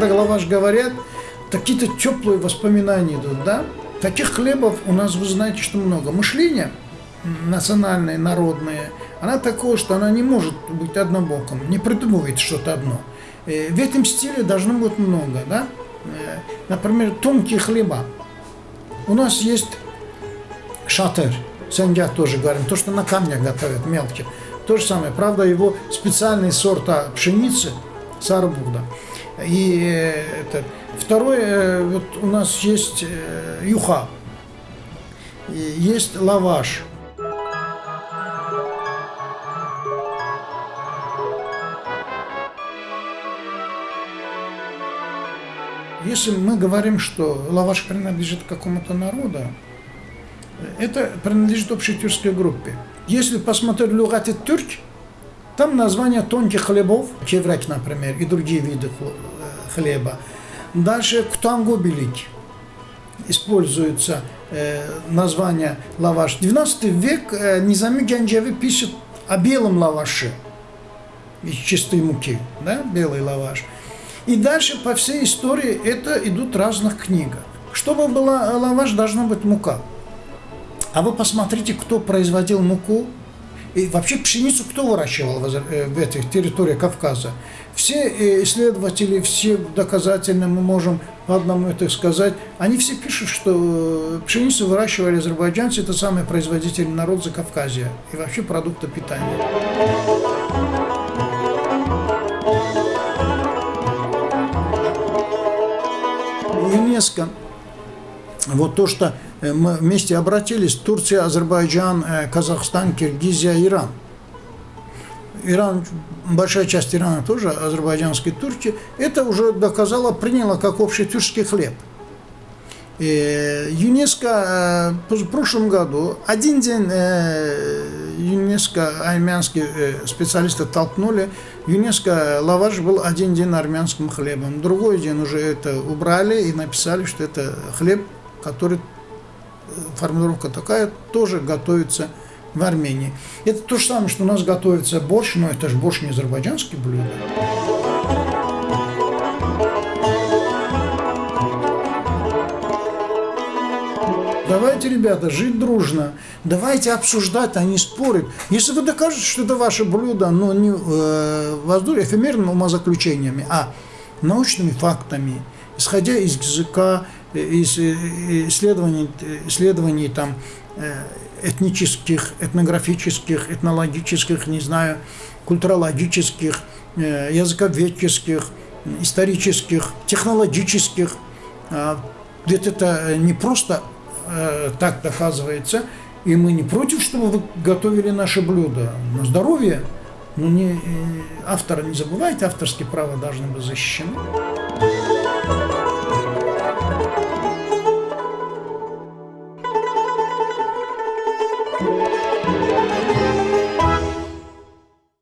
когда лаваш говорят, какие-то теплые воспоминания идут, да? Таких хлебов у нас, вы знаете, что много. Мышление национальное, народное, она такое, что она не может быть однобоком, не придумывает что-то одно. Э, в этом стиле должно быть много, да? Э, например, тонкие хлеба. У нас есть шатер, сандя тоже говорим, то, что на камнях готовят, мелкие. То же самое, правда, его специальный сорт пшеницы, сарбуда. И э, это, второе, э, вот у нас есть э, юха, есть лаваш. Если мы говорим, что лаваш принадлежит какому-то народу, это принадлежит общей тюркской группе. Если посмотреть Люгати Тюрк, там название тонких хлебов, чеврек, например, и другие виды хлеба. Дальше ктангобилик используется э, название лаваш. 12 век э, Низами Гянджеви пишет о белом лаваше из чистой муки, да, белый лаваш. И дальше по всей истории это идут разных книгах. Чтобы была лаваш, должна быть мука. А вы посмотрите, кто производил муку и вообще пшеницу кто выращивал в э, этих территориях Кавказа. Все э, исследователи, все доказательно мы можем одному это сказать, они все пишут, что э, пшеницу выращивали азербайджанцы, это самый производительный народ за Кавказья и вообще продукты питания. ЮНЕСКО, вот то, что мы вместе обратились, Турция, Азербайджан, э, Казахстан, Киргизия, Иран. Иран, большая часть Ирана тоже, азербайджанской Турции, это уже доказало, приняло как общий тюркский хлеб. И ЮНЕСКО э, в прошлом году один день ЮНЕСКО армянские специалисты толкнули, ЮНЕСКО лаваш был один день армянским хлебом. Другой день уже это убрали и написали, что это хлеб, который формулировка такая, тоже готовится в Армении. Это то же самое, что у нас готовится борщ, но это же борщ не азербайджанский блюдо. Давайте, ребята, жить дружно. Давайте обсуждать, а не спорить. Если вы докажете, что это ваше блюдо, но не э, воздух, эфемерными умозаключениями, а научными фактами, исходя из языка, из э, исследований, исследований там, э, этнических, этнографических, этнологических, не знаю, культурологических, э, языковедческих, исторических, технологических. А, Ведь это не просто так доказывается, и мы не против, чтобы вы готовили наше блюдо на здоровье, но не, автора не забывайте, авторские права должны быть защищены.